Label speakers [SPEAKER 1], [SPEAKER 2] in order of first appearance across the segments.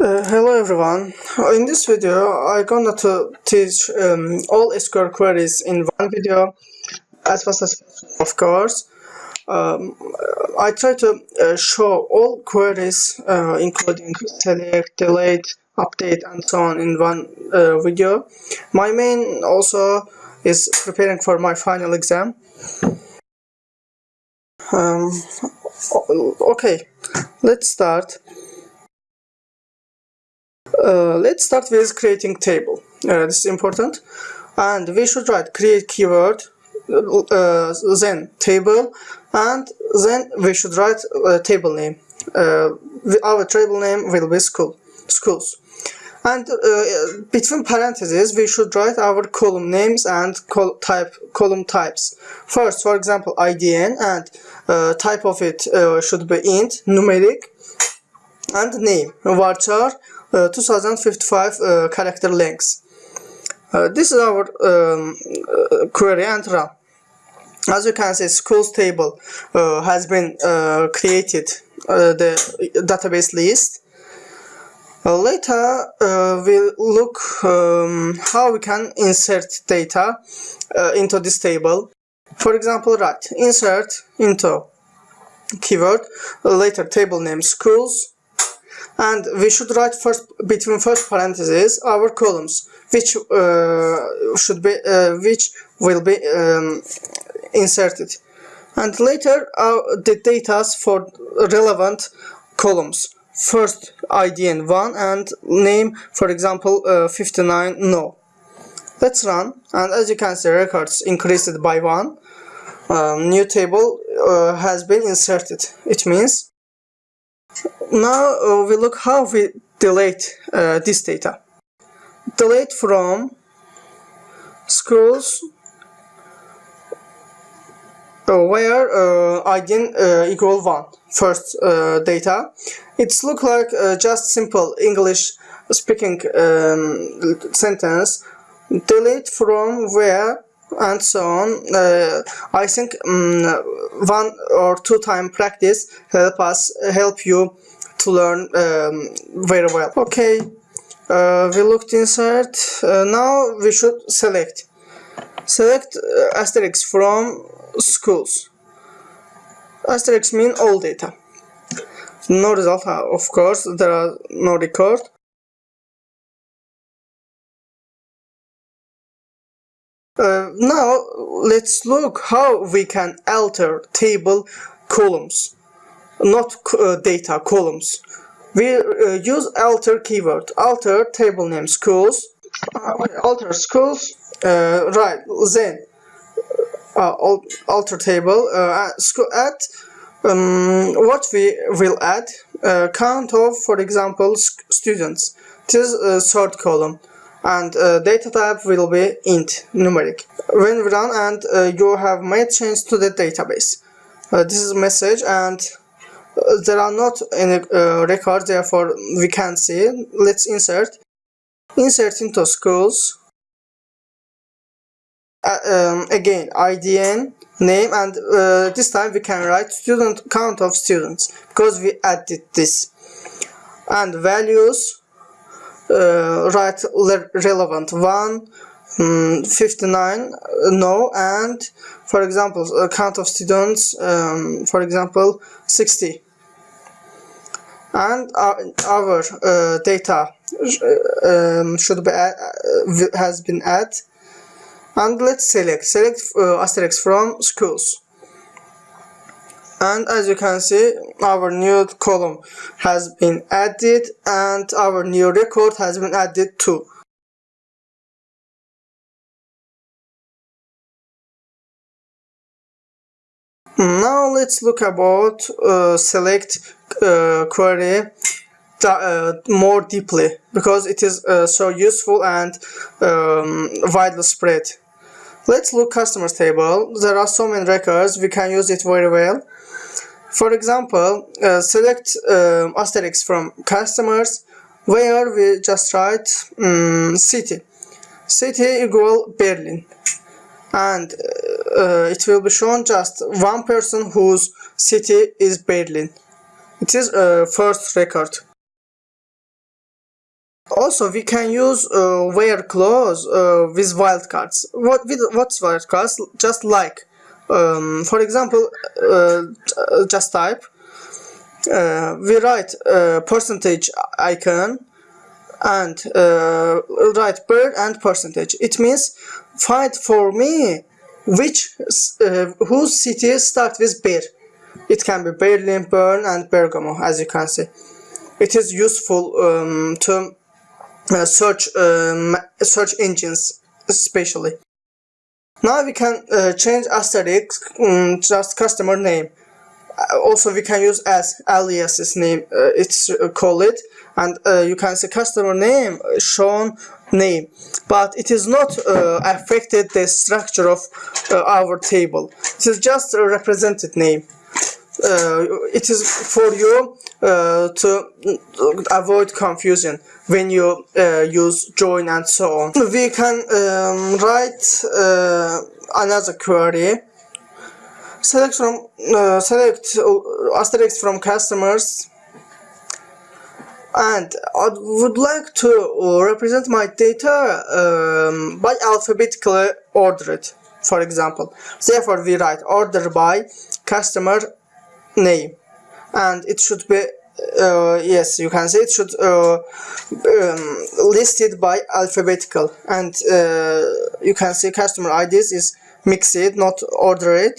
[SPEAKER 1] Uh, hello everyone. In this video, I'm gonna to teach um, all SQL queries in one video as fast as possible, of course. Um, I try to uh, show all queries uh, including select, delete, update and so on in one uh, video. My main also is preparing for my final exam. Um, okay, let's start. Uh, let's start with creating table. Uh, this is important. And we should write create keyword, uh, then table, and then we should write table name. Uh, our table name will be school, schools. And uh, between parentheses, we should write our column names and col type column types. First, for example, IDN and uh, type of it should be int, numeric, and name, varchar, uh, 2055 uh, character length. Uh, this is our um, query and run. As you can see, schools table has been created, the database list. Uh, later, uh, we'll look um, how we can insert data uh, into this table. For example, write insert into keyword, later table name schools, and we should write first between first parentheses our columns which uh, should be uh, which will be um, inserted. And later uh, the data for relevant columns. First IDN 1 and name for example uh, 59 no. Let's run and as you can see records increased by 1 um, new table uh, has been inserted it means now uh, we look how we delete uh, this data. Delete from schools uh, where uh, ID uh, equal 1 first uh, data. It's look like uh, just simple English speaking um, sentence. Delete from where and so on. Uh, I think um, one or two time practice help us help you to learn um, very well. Okay, uh, we looked inside. Uh, now we should select. Select uh, asterisk from schools. Asterisk mean all data. No result, uh, of course, there are no record. Uh, now let's look how we can alter table columns not uh, data columns. We uh, use alter keyword alter table name schools. Uh, alter schools uh, right then uh, alter table add um, what we will add count of for example students. This is third column and uh, data type will be int numeric. When run and uh, you have made change to the database. Uh, this is message and uh, there are not any uh, records therefore we can see. Let's insert. Insert into schools. Uh, um, again IDN name and this time we can write student count of students because we added this. And values write relevant one um, 59 no and for example count of students um, for example 60 and our, our uh, data um, should be add, uh, has been added. And let's select select uh, asterisk from schools and as you can see our new column has been added and our new record has been added too now let's look about uh, select uh, query uh, more deeply because it is uh, so useful and um, widely spread. Let's look customers table. There are so many records, we can use it very well. For example, uh, select um, asterisk from customers where we just write um, city. City equal Berlin. And uh, it will be shown just one person whose city is Berlin. It is a first record. Also, we can use uh, where clause uh, with wildcards. What with what's wildcards? Just like, um, for example, uh, just type. Uh, we write uh, percentage icon and uh, write bird and percentage. It means find for me which whose city start with bear. It can be Berlin, Bern, and Bergamo, as you can see. It is useful um, to uh, search um, search engines especially. Now we can uh, change asterisk um, just customer name. Uh, also we can use as aliases name uh, it's uh, call it and uh, you can say customer name shown name but it is not affected the structure of our table. It is just a represented name. It is for you to avoid confusion when you uh, use join and so on. We can um, write uh, another query. Select from uh, select uh, asterisk from customers and I would like to uh, represent my data um, by alphabetically ordered for example therefore we write order by customer name. And it should be uh, yes you can say it should uh, um, listed by alphabetical. And uh, you can see customer IDs is mixed not ordered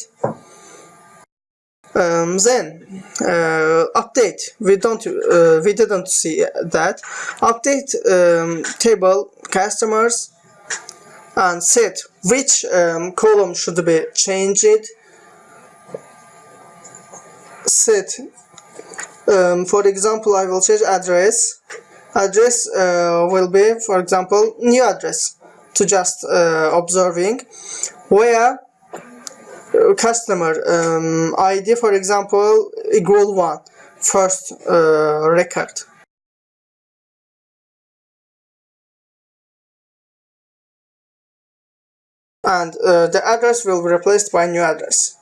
[SPEAKER 1] um, then uh, update. We don't uh, we didn't see that. Update um, table customers and set which um, column should be changed set. Um, for example I will change address. Address uh, will be for example new address to just uh, observing. Where uh, customer um, ID for example equal one first uh, record. And uh, the address will be replaced by new address.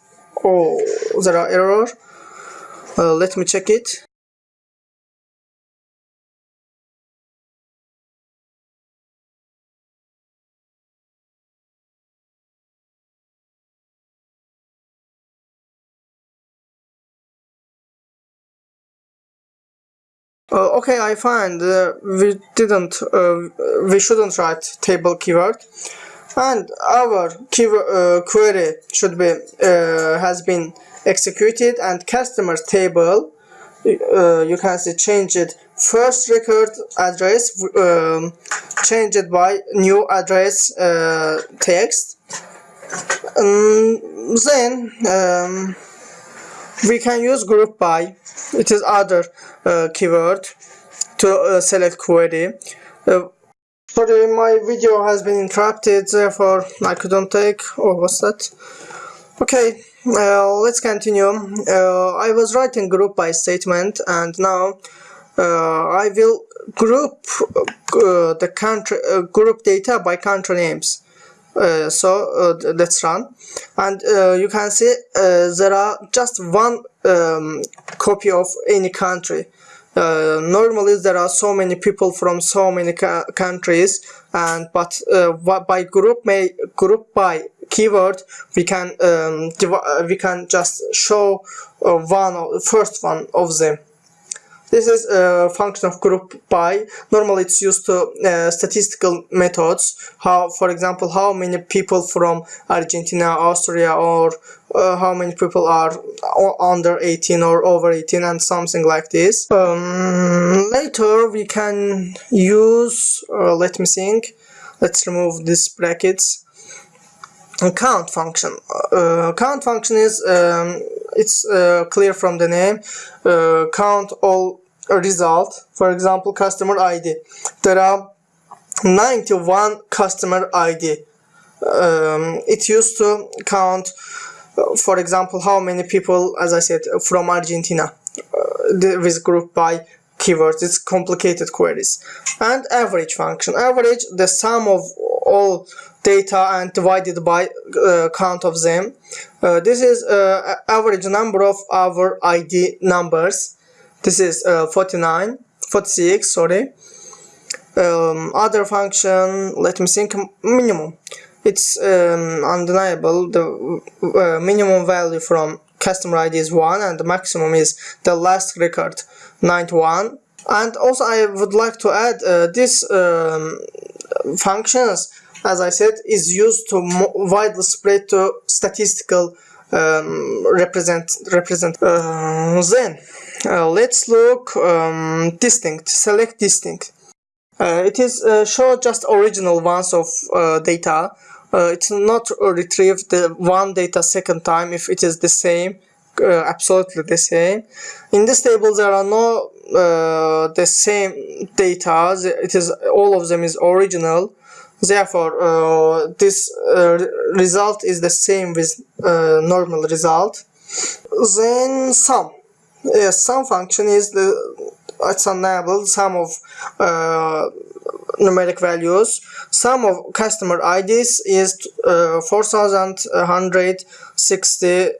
[SPEAKER 1] Oh there are error uh, let me check it. Uh, okay, I find uh, we didn't, uh, we shouldn't write table keyword, and our uh, query should be uh, has been executed and customers table uh, you can see change it first record address um, change it by new address uh, text. Um, then um, we can use group by it is other uh, keyword to uh, select query sorry my video has been interrupted therefore I couldn't take oh what's that. Okay uh, let's continue. Uh, I was writing group by statement and now uh, I will group uh, the country uh, group data by country names. Uh, so let's run. And you can see there are just one um, copy of any country uh, normally there are so many people from so many countries and but uh, by group may group by keyword we can um, uh, we can just show uh, one of, first one of them this is a function of group by. Normally it's used to uh, statistical methods. How, for example, how many people from Argentina, Austria, or uh, how many people are under 18 or over 18 and something like this. Um, later we can use, uh, let me think, let's remove these brackets count function uh, count function is um, it's uh, clear from the name uh, count all result. For example customer ID there are 91 customer ID um, it used to count uh, for example how many people as I said from Argentina uh, with group by keywords it's complicated queries and average function average the sum of all data and divided by uh, count of them. Uh, this is uh, average number of our ID numbers. This is uh, 49, 46, sorry. um, other function let me think minimum it's um, undeniable the uh, minimum value from customer id is 1 and the maximum is the last record 91 and also I would like to add uh, this um, functions as I said is used to widely spread to statistical um, represent represent uh, then uh, let's look um, distinct select distinct. Uh, it is uh, show just original ones of uh, data. It's not retrieve the one data second time if it is the same uh, absolutely the same. In this table there are no uh, the same data. It is all of them is original. Therefore uh, this uh, result is the same with uh, normal result. Then sum. Yes sum function is the it's enable sum of uh, numeric values. Sum of customer IDs is uh, 4160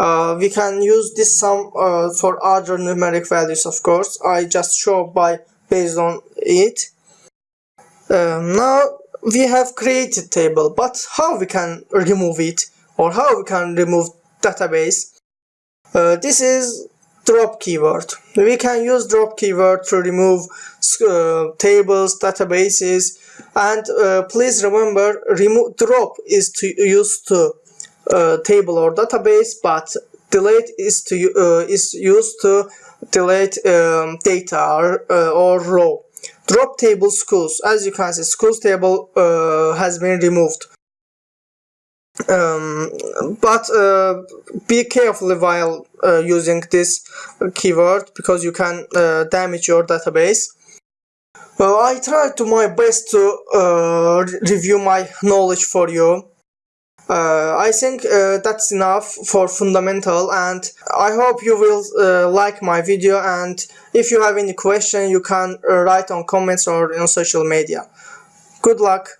[SPEAKER 1] uh, we can use this sum uh, for other numeric values of course. I just show by based on it. Um, now we have created table but how we can remove it? Or how we can remove database? Uh, this is drop keyword. We can use drop keyword to remove uh, tables databases. And uh, please remember remove drop is to use to uh, table or database but delete is to uh, is used to delete um, data or, uh, or row drop table schools. As you can see schools table uh, has been removed. Um, but uh, be careful while uh, using this keyword because you can uh, damage your database. Well, I tried to my best to review my knowledge for you uh, I think uh, that's enough for fundamental and I hope you will uh, like my video and if you have any question you can uh, write on comments or on social media. Good luck!